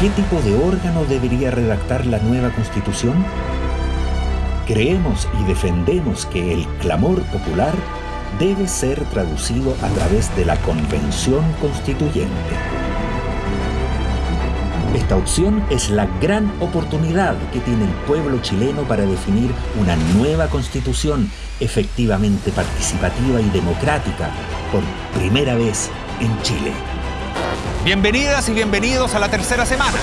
¿Qué tipo de órgano debería redactar la nueva constitución? Creemos y defendemos que el clamor popular debe ser traducido a través de la Convención Constituyente. Esta opción es la gran oportunidad que tiene el pueblo chileno para definir una nueva constitución efectivamente participativa y democrática por primera vez en Chile. Bienvenidas y bienvenidos a la tercera semana.